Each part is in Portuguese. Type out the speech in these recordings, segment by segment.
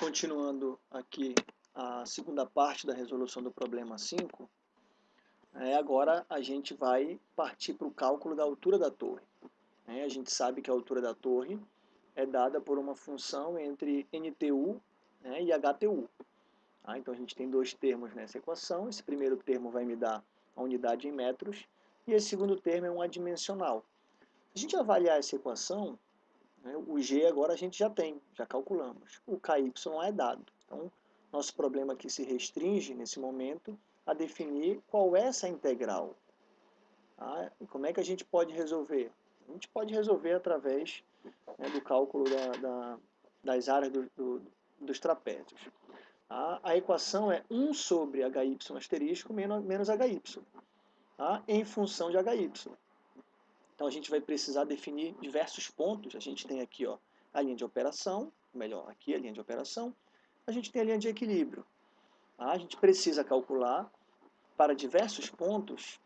continuando aqui a segunda parte da resolução do problema 5, é, agora a gente vai partir para o cálculo da altura da torre. É, a gente sabe que a altura da torre é dada por uma função entre NTU né, e HTU. Tá? Então a gente tem dois termos nessa equação, esse primeiro termo vai me dar a unidade em metros, e esse segundo termo é um adimensional. Se a gente avaliar essa equação, o G agora a gente já tem, já calculamos. O KY é dado. Então, nosso problema aqui se restringe, nesse momento, a definir qual é essa integral. Tá? E como é que a gente pode resolver? A gente pode resolver através né, do cálculo da, da, das áreas do, do, dos trapézios. Tá? A equação é 1 sobre hy asterisco menos, menos hy, tá? em função de hy. Então a gente vai precisar definir diversos pontos. A gente tem aqui ó, a linha de operação, melhor, aqui a linha de operação. A gente tem a linha de equilíbrio. Tá? A gente precisa calcular para diversos pontos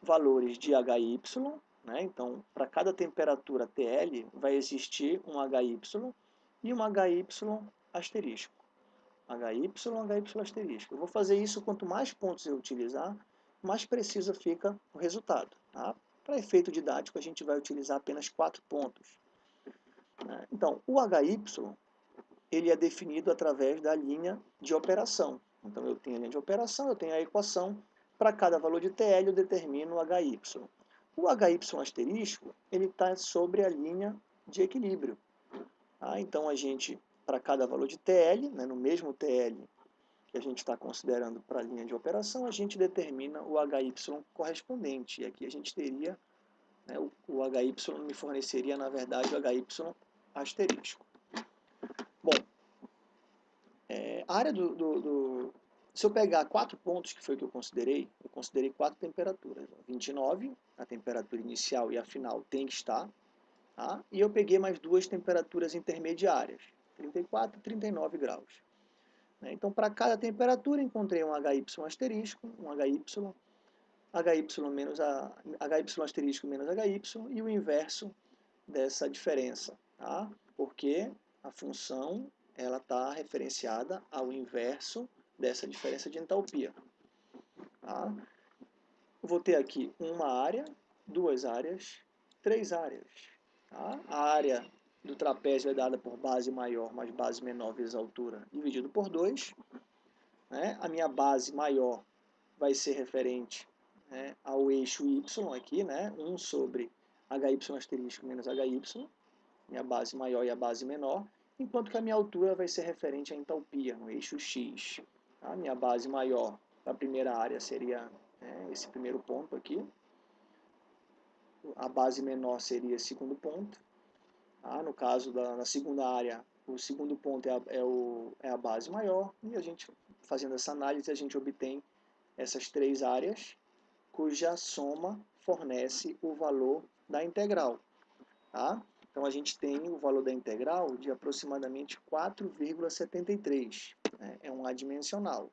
valores de HY. Né? Então, para cada temperatura TL, vai existir um HY e um HY asterisco. HY, HY asterisco. Eu vou fazer isso quanto mais pontos eu utilizar, mais preciso fica o resultado. Tá? Para efeito didático, a gente vai utilizar apenas quatro pontos. Né? Então, o HY ele é definido através da linha de operação. Então, eu tenho a linha de operação, eu tenho a equação. Para cada valor de TL, eu determino o HY. O HY asterisco, ele está sobre a linha de equilíbrio. Tá? Então, a gente, para cada valor de TL, né, no mesmo TL que a gente está considerando para a linha de operação, a gente determina o HY correspondente. E aqui a gente teria, né, o, o HY me forneceria, na verdade, o HY asterisco. Bom, é, a área do, do, do, Se eu pegar quatro pontos, que foi o que eu considerei, eu considerei quatro temperaturas. 29, a temperatura inicial e a final tem que estar. Tá? E eu peguei mais duas temperaturas intermediárias, 34 e 39 graus. Né? Então, para cada temperatura, encontrei um HY asterisco, um HY, HY, menos a, HY asterisco menos HY e o inverso dessa diferença, tá? porque a função ela está referenciada ao inverso dessa diferença de entalpia. Tá? Vou ter aqui uma área, duas áreas, três áreas. Tá? A área do trapézio é dada por base maior mais base menor vezes altura dividido por 2. Né? A minha base maior vai ser referente né, ao eixo y aqui, né? 1 sobre hy asterisco menos hy, minha base maior e a base menor, enquanto que a minha altura vai ser referente à entalpia, no eixo x. A tá? minha base maior da primeira área seria né, esse primeiro ponto aqui, a base menor seria esse segundo ponto, ah, no caso da na segunda área, o segundo ponto é a, é, o, é a base maior, e a gente, fazendo essa análise, a gente obtém essas três áreas, cuja soma fornece o valor da integral. Tá? Então, a gente tem o valor da integral de aproximadamente 4,73. Né? É um adimensional.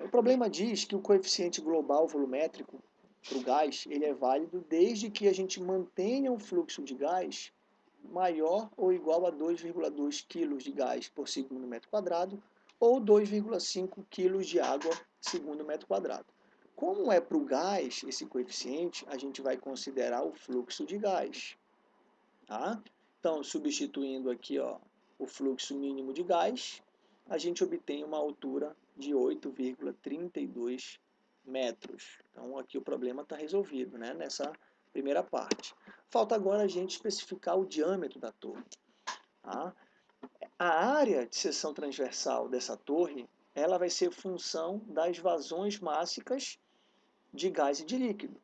O problema diz que o coeficiente global volumétrico para o gás, ele é válido desde que a gente mantenha um fluxo de gás maior ou igual a 2,2 kg de gás por segundo metro quadrado ou 2,5 kg de água segundo metro quadrado. Como é para o gás esse coeficiente, a gente vai considerar o fluxo de gás. Tá? Então, substituindo aqui ó, o fluxo mínimo de gás, a gente obtém uma altura de 8,32 metros. Então aqui o problema está resolvido né, nessa primeira parte. Falta agora a gente especificar o diâmetro da torre. Tá? A área de seção transversal dessa torre ela vai ser função das vazões mássicas de gás e de líquido.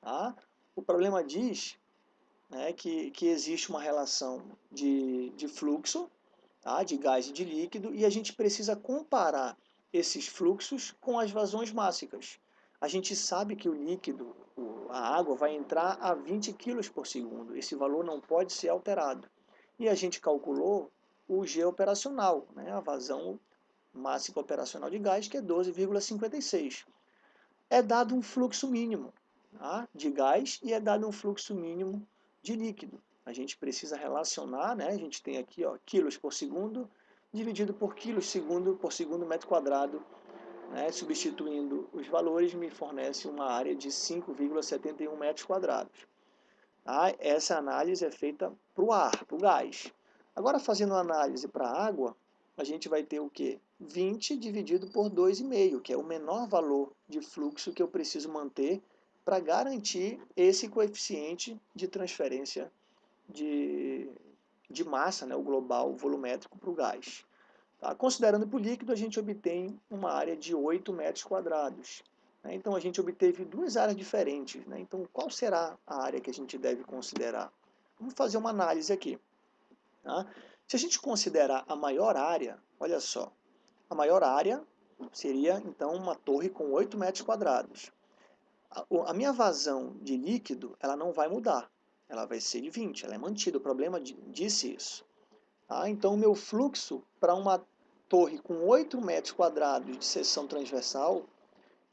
Tá? O problema diz né, que, que existe uma relação de, de fluxo tá, de gás e de líquido e a gente precisa comparar esses fluxos com as vazões mássicas. A gente sabe que o líquido, a água, vai entrar a 20 kg por segundo. Esse valor não pode ser alterado. E a gente calculou o G operacional, né, a vazão máxima operacional de gás, que é 12,56. É dado um fluxo mínimo tá, de gás e é dado um fluxo mínimo de líquido. A gente precisa relacionar, né, a gente tem aqui ó, quilos por segundo dividido por quilos segundo, por segundo metro quadrado, né, substituindo os valores, me fornece uma área de 5,71 metros quadrados. Tá? Essa análise é feita para o ar, para o gás. Agora, fazendo análise para a água, a gente vai ter o quê? 20 dividido por 2,5, que é o menor valor de fluxo que eu preciso manter para garantir esse coeficiente de transferência de, de massa, né, o global volumétrico para o gás. Tá? Considerando para o líquido, a gente obtém uma área de 8 metros quadrados. Né? Então, a gente obteve duas áreas diferentes. Né? Então, qual será a área que a gente deve considerar? Vamos fazer uma análise aqui. Tá? Se a gente considerar a maior área, olha só, a maior área seria, então, uma torre com 8 metros quadrados. A, a minha vazão de líquido, ela não vai mudar. Ela vai ser de 20, ela é mantida. O problema disse isso. Tá? Então, o meu fluxo para uma torre com 8 metros quadrados de seção transversal,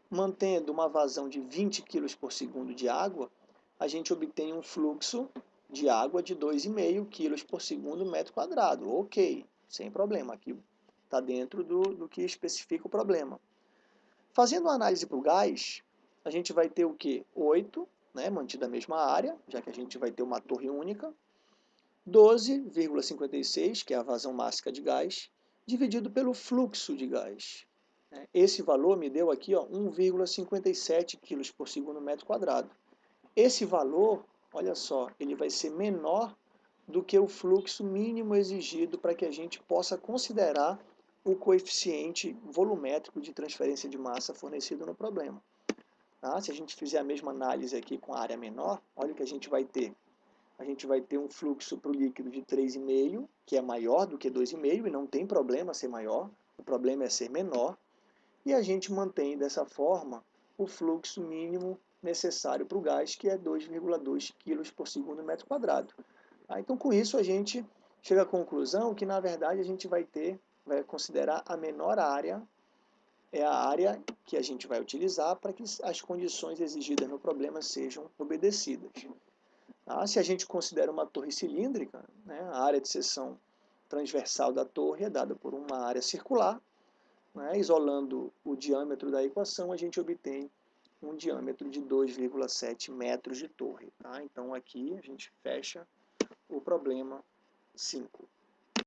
mantendo uma vazão de 20 kg por segundo de água, a gente obtém um fluxo de água de 2,5 kg por segundo metro quadrado. Ok, sem problema, aqui está dentro do, do que especifica o problema. Fazendo uma análise para o gás, a gente vai ter o que? 8, né, mantida a mesma área, já que a gente vai ter uma torre única, 12,56, que é a vazão máxima de gás, dividido pelo fluxo de gás. Né. Esse valor me deu aqui 1,57 kg por segundo metro quadrado. Esse valor, olha só, ele vai ser menor do que o fluxo mínimo exigido para que a gente possa considerar o coeficiente volumétrico de transferência de massa fornecido no problema. Tá? Se a gente fizer a mesma análise aqui com a área menor, olha o que a gente vai ter a gente vai ter um fluxo para o líquido de 3,5, que é maior do que 2,5, e não tem problema ser maior, o problema é ser menor, e a gente mantém dessa forma o fluxo mínimo necessário para o gás, que é 2,2 kg por segundo metro quadrado. Tá? Então, com isso, a gente chega à conclusão que, na verdade, a gente vai ter, vai considerar a menor área, é a área que a gente vai utilizar para que as condições exigidas no problema sejam obedecidas. Ah, se a gente considera uma torre cilíndrica, né, a área de seção transversal da torre é dada por uma área circular, né, isolando o diâmetro da equação, a gente obtém um diâmetro de 2,7 metros de torre. Tá? Então aqui a gente fecha o problema 5.